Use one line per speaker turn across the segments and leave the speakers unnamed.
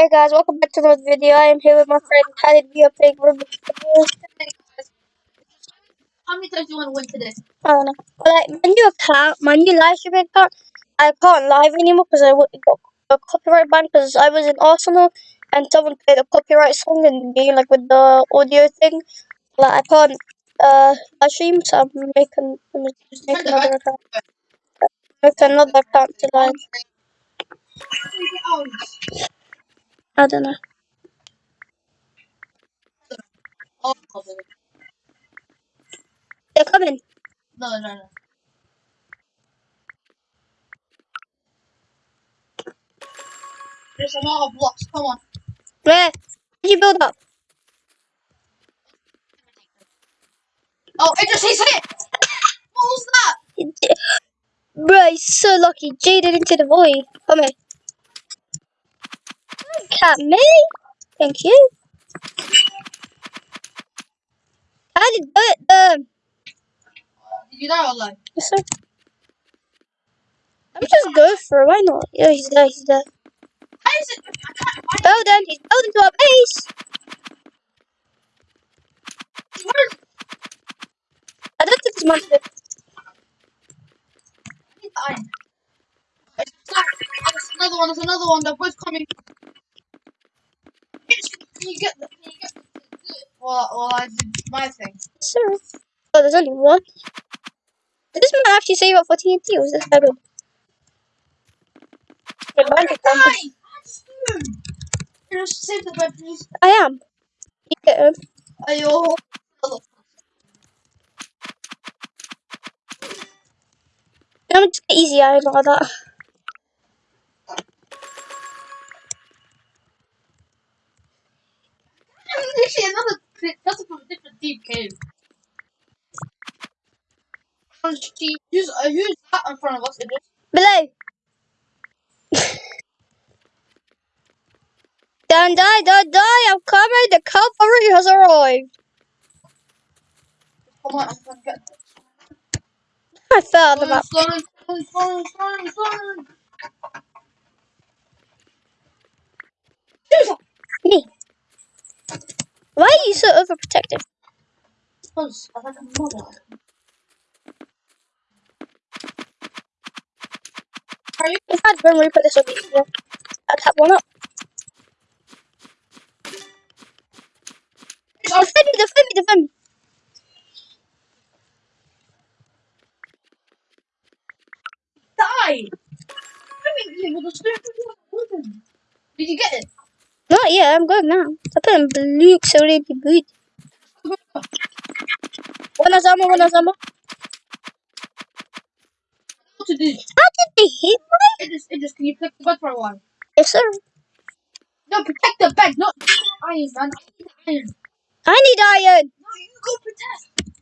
Hey guys, welcome back to another video. I am here with my friend Tyler. We are playing Rubik's Cube.
How many times do you want to win today?
I don't know. Like, my new account, my new live streaming account, I can't live anymore because I got a copyright ban because I was in Arsenal and someone played a copyright song in the game, like with the audio thing. Like, I can't uh, live stream, so I'm making, I'm just making another account. Make another account to live. I don't know. They're coming.
no, no, no. There's a lot of blocks. Come on.
Where? Did you build up?
Oh, it just he's hit. What was that?
Bro, he's so lucky. Jaded into the void. Come here. Cat me. Thank you. I did do it. Um,
Did you die or like?
yes, sir. Let me just go for it. Why not? Yeah, he's there. He's there.
How is it? I can't find
Building. He's building to our base.
Where's
I don't think it's much of
the iron? It's there's another one. There's another one. They're both coming. Can you get the? You get the? Well, well, I did my thing.
Sir. Oh, there's only one. Did this man actually save up for TNT or was this guy good? Yeah, mine took one.
Save the bed, please.
I am. You get him.
Ayo.
I'm just get easy iron like that.
Cave. Who's, who's that in front of us?
Below. don't die, don't die, I'm coming, the cavalry has arrived.
Come on, I'm get
I fell out the map. Me. Why are you so overprotective?
Suppose I like a mother. You?
If I'd Grim Reaper, this would be easier. I'd one up.
Oh,
Defend me, defend me, defend me.
die! I Did you get it?
Not yet, I'm good now. I put in Luke's already good. One Azama, one Azama.
What to do?
How did they hit me?
It just, it just, can you pick the bed for a while?
Yes, sir.
No, protect the bed, not iron, man. I need iron.
I need iron.
No, you go protect.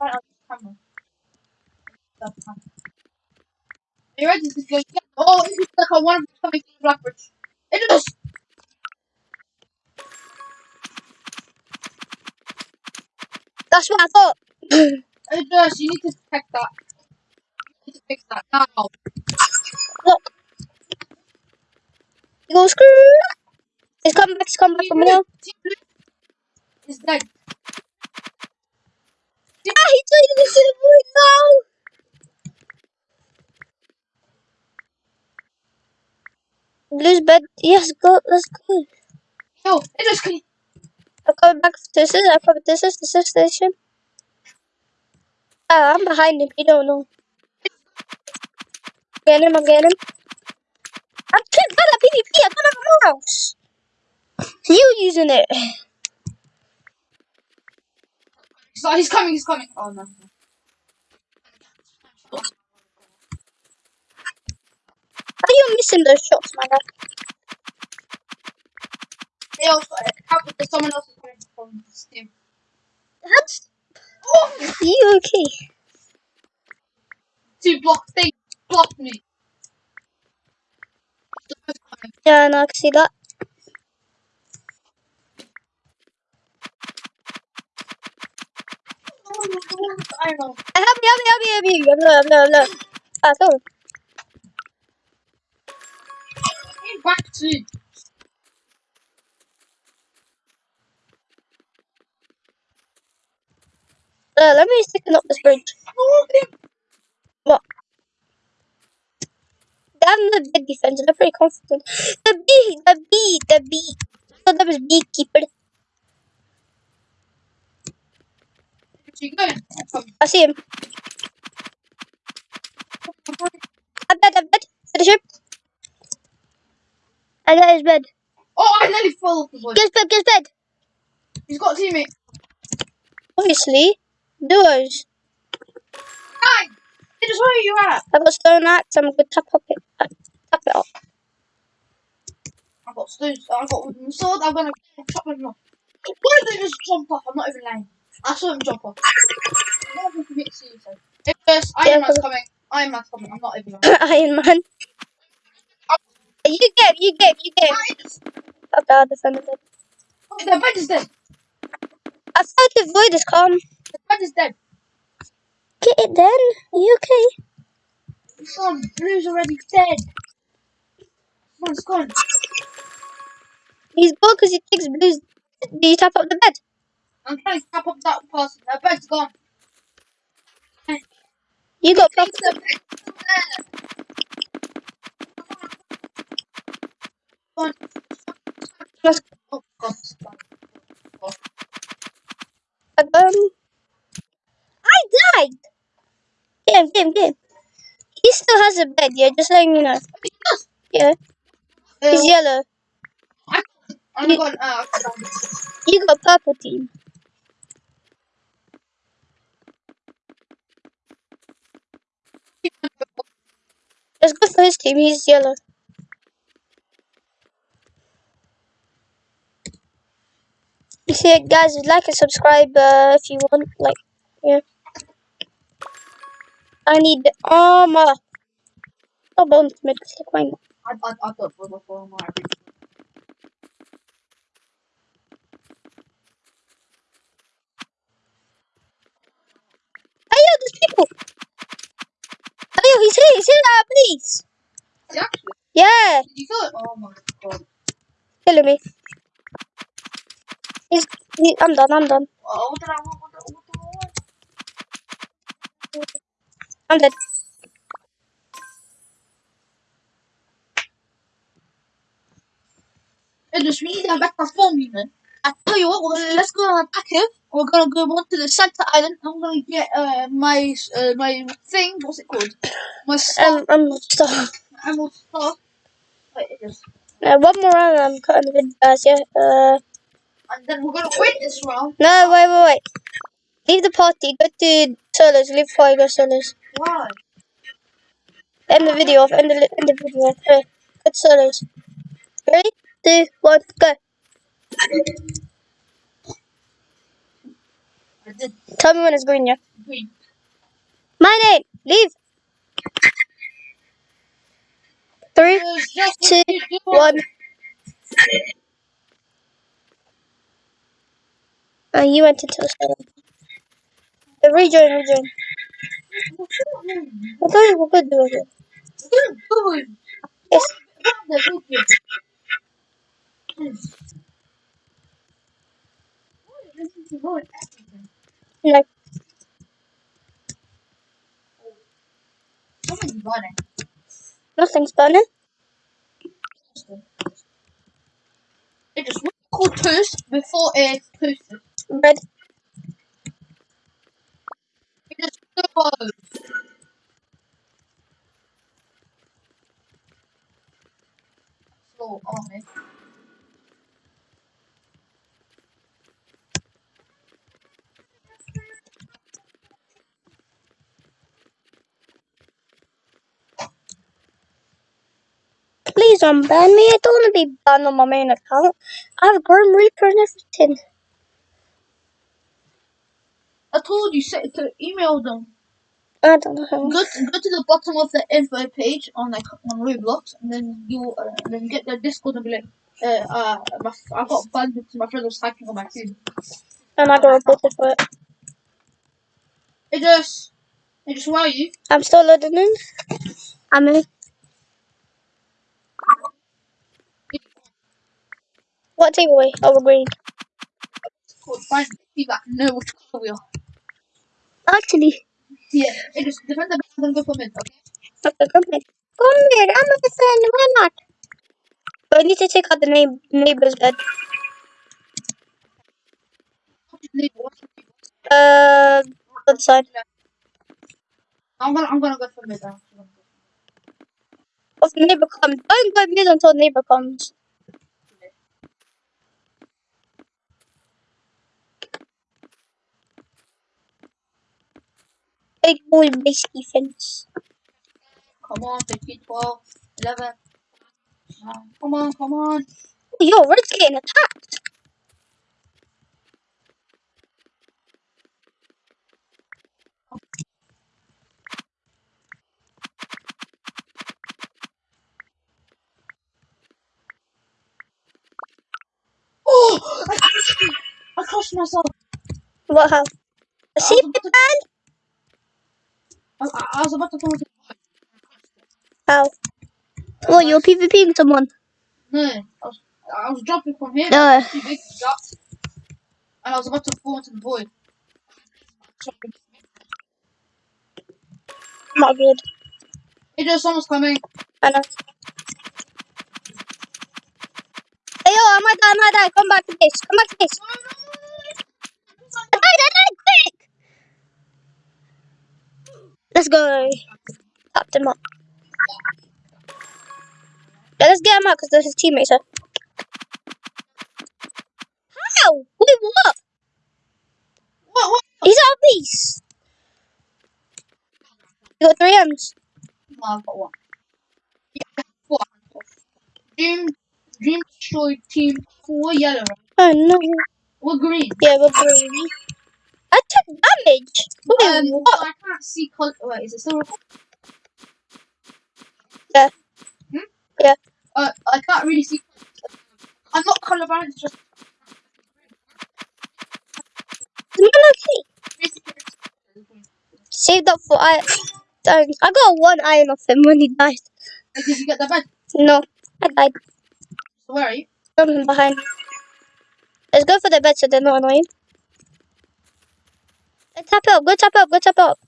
Right on the camera. That's fine. Are you ready to go? Oh, it looks like I want to coming to Blackbridge. It is.
That's what I thought.
It does. You need to protect that. Need to fix that now.
Look. You go screw. He's coming back, he's coming back from here.
It's dead.
Ah, he it into the void now. Blue's bed. Yes, go. Let's go.
Yo, it just can.
I'm coming back. This is. I'm coming. This is the sixth station. Ah, I'm behind him. You don't know. Get him. I'm getting him. I'm kicked by the PvP. I got a mouse. You using it?
So he's coming. He's coming. Oh no.
How are you missing those shots, my guy?
They happened to someone else is coming from Steam.
That's
Oh,
you okay?
two block. They blocked me.
Yeah, no, I can see that.
I know.
Help me, help me, help me, help me. I'm low, I'm low, I'm low. Ah.
Hey, back Sweet.
Uh, let me sticken up this bridge. What? Have the big defense. They're pretty confident. The bee, the bee, the bee. So that was beekeeper. I see him. I'm dead. I'm dead. Finish him. I got his bed.
Oh, I nearly fell off the board.
Get his bed. Get his bed.
He's got a teammate.
Obviously, duos.
Hi! It is where you at?
I got stone axe. I'm gonna tap up it. Uh, tap it up.
I've got stones. I've got wooden sword. I'm gonna chop him off. Why did they just jump off? I'm not even lying. I saw him jump off. I'm not even commit suicide. If there's
Yeah,
Iron Man's coming. Iron Man's coming. I'm not even lying.
Iron Man. You game. You game. You game. Oh God, defended it.
Oh, the bed is dead.
I thought the void is calm.
Is dead.
Get it then. Are you okay?
Son, Blue's already dead. It's gone.
He's gone because he thinks blues. Do you tap up the bed?
I'm trying to tap up that person. The bed's gone.
You got proper.
The bed's there. Gone.
Let's
Oh, God. it's gone.
Um, I died. Game, game. He still has a bed, yeah. Just letting you know. Yeah, he's yellow.
I'm. Uh, okay, done.
You got purple team. Let's go for his team. He's yellow. You see it, guys? Like and subscribe uh, if you want. Like, yeah. I need the armor. Oh, bone mid. Like, why not?
I, I, I thought was before my
Hey, yo, there's people. Hey, yo, he's here. He's here. Uh, please.
See, actually,
Yeah,
did you feel it? Oh my god.
killing me. He's. He, I'm done. I'm done.
Oh, what did I want? What did, what did I want?
I'm dead.
It just we need a better form, you know. I tell you what, gonna, let's go on a pack here. We're gonna go on to the center island. I'm gonna get uh, my uh, my thing. What's it called? My star.
Um, I'm stuck.
Emerald star. Wait, it is.
Uh, one more round. I'm cutting the video, guys. Yeah. Uh.
And then we're gonna win this round.
No, wait, wait, wait. Leave the party. Go to solos. Leave you go solos.
Why?
End the video off. End the, end the video off. Hey, go to solos. Ready? Two, one, go. Tell me when it's green, yeah.
green.
My name. Leave. Three,
It's you.
Uh, you went into the rejoin, rejoin. I thought you doing it. Yes.
The video.
No.
Something's running.
Nothing's burning.
It is what called toast before it's toasted.
Red.
Is slow. Army.
Please don't ban me. I don't want to be banned on my main account. I have Grim Reaper and everything.
I told you set to email them.
I don't know how.
Go to, go to the bottom of the info page on like on Roblox, and then you uh, then get the Discord and be like, uh, uh, my, I got banned because my friend was typing on my team.
And I got reported for it.
It just, it just why you?
I'm still loading in. I'm in. What team are we? Oh, we're green.
Cool. Find people that know which color we are.
Actually,
Yeah. It just depends on I'm gonna go for mid. Okay.
okay, come here. Come here. I'm a defend. Why not? But I need to take out the name, neighbor's bed. Uh, other side.
I'm gonna I'm gonna go for mid. now.
If the neighbor comes, don't go mid until neighbor comes. Big boy base defense.
Come on, 15, 12, 11. nine. Come on, come on.
Yo, just getting attacked.
Oh! I crushed, myself.
What how?
I
See,
was about to,
man?
I, was about to fall into
How? Oh, you're PvPing someone.
No, I was, I was jumping from here.
Uh.
Too big to jump. And I was about to fall into the void.
Not good.
It just someone's coming.
I know. Hey, yo, I might die, I might die. Come back to base. Come back to base. I died, I died, quick! Let's go. Tapped him up. Yeah, let's get him out because his teammates are. How? Wait, what?
What? What?
He's out of base. You got three M's.
No, I've got one. Yeah, four. Dream, Dream team four yellow. right?
Oh no.
We're green.
Yeah, we're green. I took damage. Wait,
Um,
what?
I can't see color. Wait, is it still recording?
Yeah.
Hmm?
Yeah.
Uh, I can't really see. I'm not colorblind. It's just
okay?
basically.
Saved up for I. Dang, I got one iron off him when he died.
Did you get the bed?
No, I died.
So where are you?
I'm behind. Let's go for the bed so they're not annoying. Tap it up. Go tap it up. Go tap it up.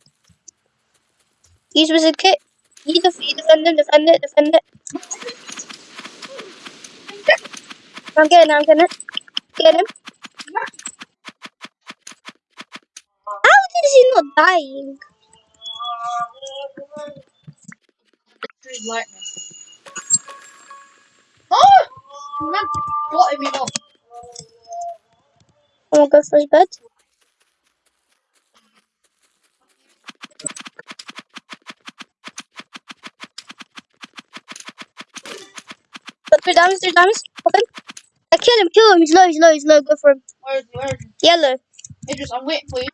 Use wizard kit. You, def- you defend it. Defend it. Defend it. I'm getting it. I'm getting it. Get him. How is he not dying?
Tree lightning. Oh! Man, blotted me off.
I'm gonna go for his bed. Three diamonds, three diamonds. Okay. I kill him, kill him. He's low, he's low, he's low. Go for him.
Where is he? Where is he?
Yellow.
Idris, I'm waiting for you.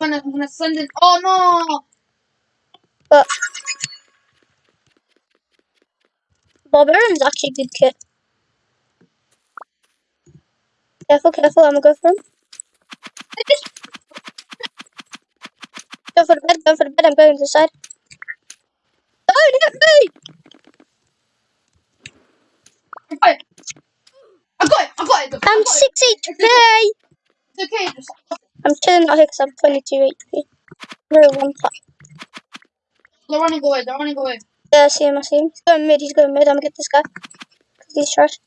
I'm gonna, I'm gonna send it. Oh no!
But Barbarian's actually a good kit. Careful, careful. I'm gonna go for him. Go for the bed, go for the bed. I'm going to the side. Don't hit me!
I got it. I got it. I got it. I
I'm
got it.
6 HP.
It's okay. Idris.
I'm chilling out here because I'm 22 HP. No one tap.
They're running away. They're running away.
Yeah, I see him, I see him. He's going mid, he's going mid. I'm gonna get this guy. Because he's trash.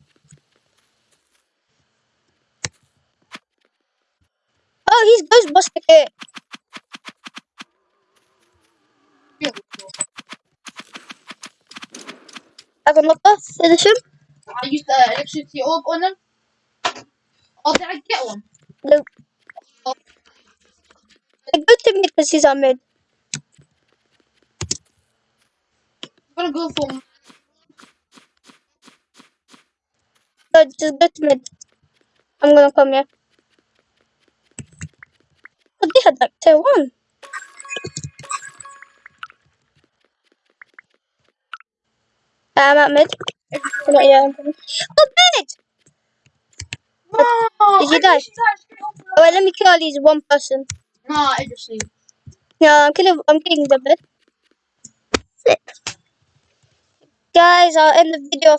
Oh, he's Ghostbuster kit. I got knocked off. Finish him.
I used the uh, electricity orb on them. Oh, did I get one?
Nope.
Oh.
I go to mid because he's on mid.
I'm gonna go for
So just go to mid. I'm gonna come here. Oh, they had like tier one. I'm at mid. Not yet. Oh, mid!
No!
Did you die?
just died straight off the-
Oh, wait, let me kill at least one person.
Nah, I just leave.
Yeah, I'm killing. I'm killing the bed. Guys, I'll end the video